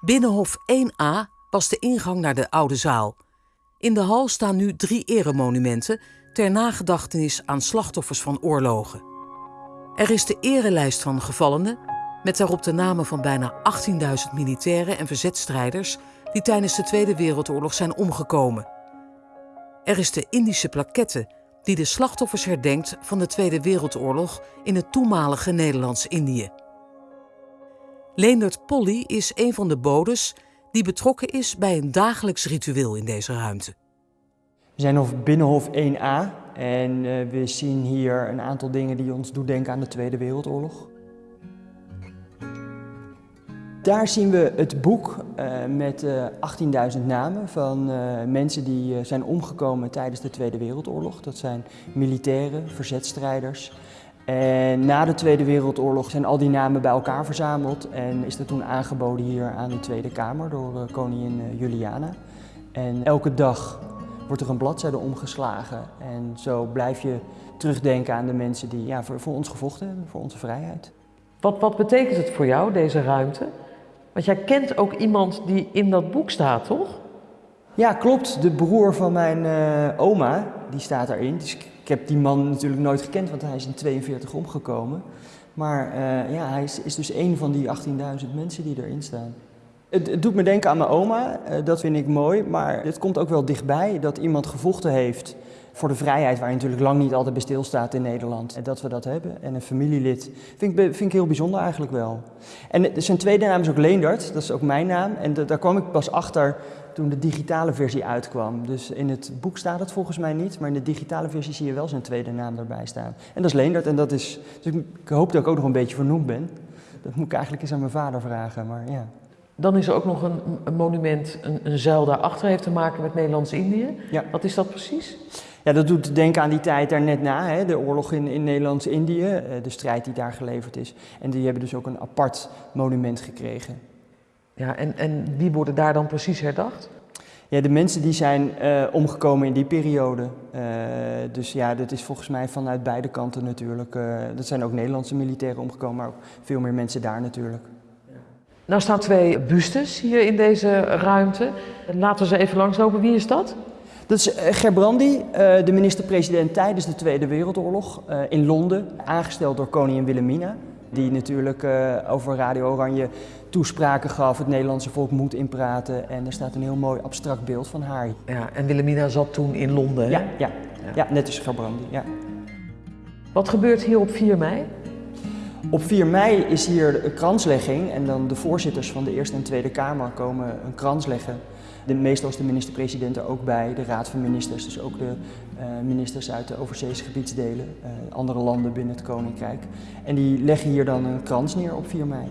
Binnenhof 1A was de ingang naar de oude zaal. In de hal staan nu drie eremonumenten ter nagedachtenis aan slachtoffers van oorlogen. Er is de erelijst van gevallenen, met daarop de namen van bijna 18.000 militairen en verzetstrijders die tijdens de Tweede Wereldoorlog zijn omgekomen. Er is de Indische plaquette die de slachtoffers herdenkt van de Tweede Wereldoorlog in het toenmalige Nederlands-Indië. Leendert Polly is een van de bodes die betrokken is bij een dagelijks ritueel in deze ruimte. We zijn op Binnenhof 1A en uh, we zien hier een aantal dingen die ons doen denken aan de Tweede Wereldoorlog. Daar zien we het boek uh, met uh, 18.000 namen van mensen die zijn omgekomen tijdens de Tweede Wereldoorlog. Dat zijn militairen, verzetstrijders. En na de Tweede Wereldoorlog zijn al die namen bij elkaar verzameld en is dat toen aangeboden hier aan de Tweede Kamer door koningin Juliana. En elke dag wordt er een bladzijde omgeslagen. En zo blijf je terugdenken aan de mensen die ja, voor, voor ons gevochten hebben, voor onze vrijheid. Wat, wat betekent het voor jou, deze ruimte? Want jij kent ook iemand die in dat boek staat, toch? Ja, klopt. De broer van mijn uh, oma, die staat daarin. Heb die man natuurlijk nooit gekend, want hij is in 42 omgekomen. Maar uh, ja, hij is, is dus een van die 18.000 mensen die erin staan. Het, het, doet me denken aan mijn oma, uh, dat vind ik mooi, maar het komt ook wel dichtbij dat iemand gevochten heeft voor de vrijheid, waar je natuurlijk lang niet altijd bij stilstaat in Nederland. En dat we dat hebben. En een familielid vind ik, vind ik heel bijzonder eigenlijk wel. En zijn tweede naam is ook Leendert, dat is ook mijn naam. En daar kwam ik pas achter toen de digitale versie uitkwam. Dus in het boek staat het volgens mij niet, maar in de digitale versie zie je wel zijn tweede naam erbij staan. En dat is Leendert en dat is, dus ik hoop dat ik ook nog een beetje vernoemd ben. Dat moet ik eigenlijk eens aan mijn vader vragen, maar ja. Dan is er ook nog een, een monument, een, een zuil daarachter, heeft te maken met Nederlands-Indië. Ja. Wat is dat precies? Ja, dat doet denken aan die tijd daar net na, hè, de oorlog in, in Nederlands-Indië, de strijd die daar geleverd is. En die hebben dus ook een apart monument gekregen. Ja, en, en wie worden daar dan precies herdacht? Ja, de mensen die zijn uh, omgekomen in die periode. Uh, dus ja, dat is volgens mij vanuit beide kanten natuurlijk. Uh, dat zijn ook Nederlandse militairen omgekomen, maar ook veel meer mensen daar natuurlijk. Nou staan twee bustes hier in deze ruimte. Laten we ze even langslopen. Wie is dat? Dat is Gerbrandi, de minister-president tijdens de Tweede Wereldoorlog in Londen, aangesteld door koningin Wilhelmina. Die natuurlijk uh, over Radio Oranje toespraken gaf, het Nederlandse volk moet inpraten. En er staat een heel mooi abstract beeld van haar. Ja, en Wilhelmina zat toen in Londen? Ja, ja, ja. net als Gerbrandi, ja. Wat gebeurt hier op 4 mei? Op 4 mei is hier een kranslegging en dan de voorzitters van de Eerste en Tweede Kamer komen een krans leggen. De, meestal is de minister-president er ook bij, de Raad van Ministers, dus ook de uh, ministers uit de overzeese gebiedsdelen, uh, andere landen binnen het Koninkrijk. En die leggen hier dan een krans neer op 4 mei.